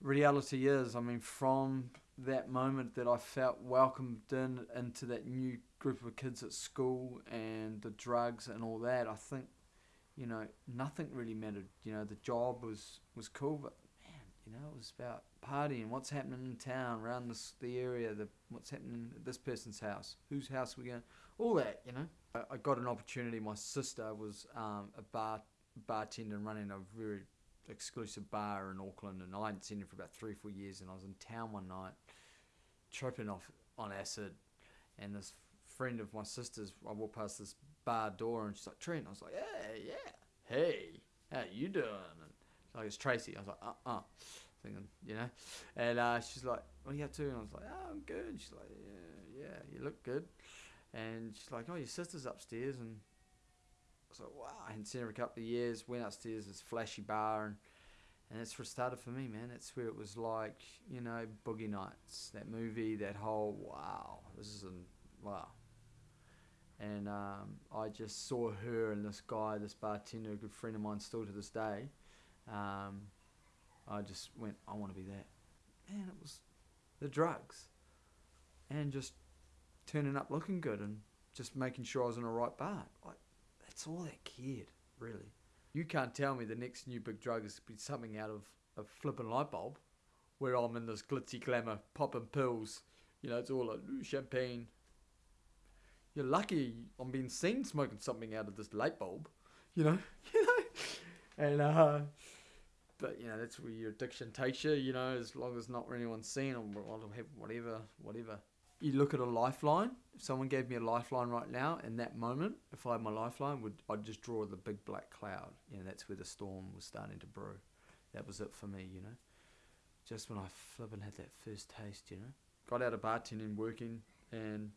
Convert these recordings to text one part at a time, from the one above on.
reality is, I mean, from that moment that I felt welcomed in into that new group of kids at school and the drugs and all that, I think, you know, nothing really mattered. You know, the job was was cool, but man, you know, it was about partying, what's happening in town, around this the area, the what's happening at this person's house, whose house we going, all that. You know, I, I got an opportunity. My sister was um, a bar bartender running a very exclusive bar in Auckland, and I hadn't seen her for about three, four years. And I was in town one night, tripping off on acid, and this friend of my sister's, I walked past this bar door, and she's like, Trent. I was like, yeah, yeah, hey, how you doing? And she's like, it's Tracy. I was like, uh, uh, thinking, you know, and uh, she's like, what are you up to? And I was like, oh, I'm good. She's like, yeah, yeah, you look good. And she's like, oh, your sister's upstairs, and like, wow, I hadn't seen her a couple of years. Went upstairs, this flashy bar, and and that's where it started for me, man. That's where it was like, you know, Boogie Nights, that movie, that whole wow, this is a wow. And um, I just saw her and this guy, this bartender, a good friend of mine, still to this day. Um, I just went, I want to be that. Man, it was the drugs, and just turning up looking good and just making sure I was in the right bar. Like that's all that kid, really. You can't tell me the next new big drug is be something out of a flipping light bulb, where I'm in this glitzy glamour, popping pills. You know, it's all like champagne. You're lucky I'm being seen smoking something out of this light bulb. You know, you know, and uh, but you know that's where your addiction takes you. You know, as long as not anyone seeing, I'll, I'll have whatever, whatever you look at a lifeline. If someone gave me a lifeline right now, in that moment, if I had my lifeline, would I'd just draw the big black cloud. You know, that's where the storm was starting to brew. That was it for me. You know, just when I flippin' had that first taste. You know, got out of bartending, working, and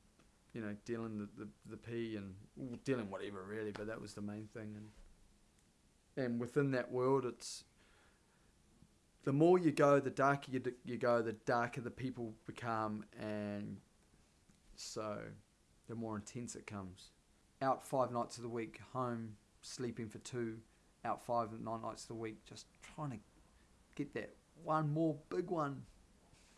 you know, dealing the the, the P and dealing whatever really. But that was the main thing. And and within that world, it's the more you go, the darker you, you go, the darker the people become, and so the more intense it comes. Out five nights of the week, home sleeping for two, out five nine nights of the week, just trying to get that one more big one,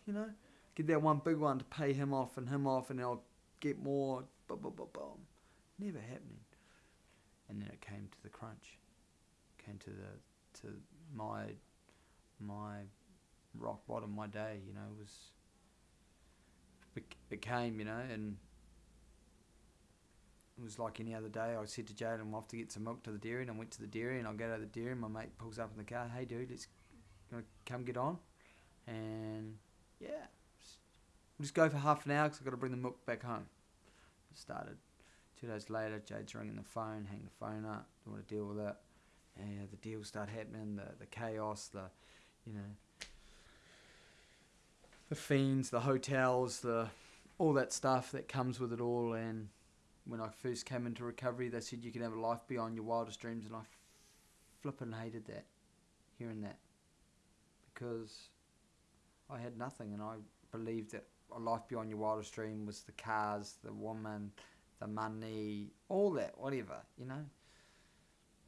you know, get that one big one to pay him off and him off, and I'll get more. Boom, boom, boom, boom. Never happening. And then it came to the crunch. Came to the to my my rock bottom, my day. You know was it came, you know, and it was like any other day. I said to Jaden, I'm off to get some milk to the dairy, and I went to the dairy, and I go to the dairy, and my mate pulls up in the car, hey dude, let's come get on, and yeah, we'll just go for half an hour because I've got to bring the milk back home. It started. Two days later, Jade's ringing the phone, hang the phone up, don't want to deal with it. Yeah, the deals start happening, the, the chaos, the, you know, the fiends, the hotels, the all that stuff that comes with it all. And when I first came into recovery, they said you can have a life beyond your wildest dreams, and I flippin' hated that, hearing that, because I had nothing, and I believed that a life beyond your wildest dream was the cars, the woman, the money, all that, whatever, you know.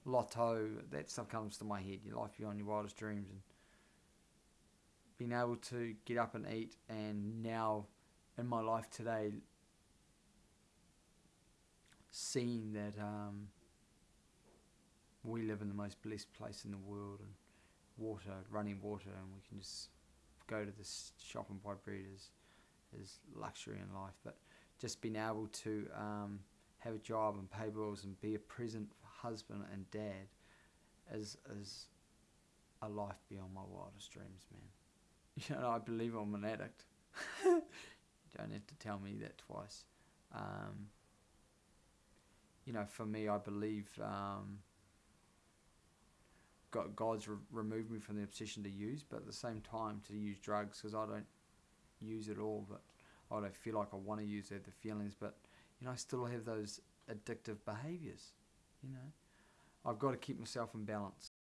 Lotto, that stuff comes to my head. Your life beyond your wildest dreams, and being able to get up and eat, and now in my life today, seeing that um, we live in the most blessed place in the world, and water, running water, and we can just go to this shop and buy bread is, is luxury in life. But just being able to um, have a job and pay bills and be a present husband and dad is is a life beyond my wildest dreams, man. You know, I believe I'm an addict. Don't have to tell me that twice. Um, you know, for me, I believe um, God, God's re- removed me from the obsession to use, but at the same time to use drugs because I don't use it all, but I don't feel like I want to use it, the feelings, but you know, I still have those addictive behaviors. You know, I've got to keep myself in balance.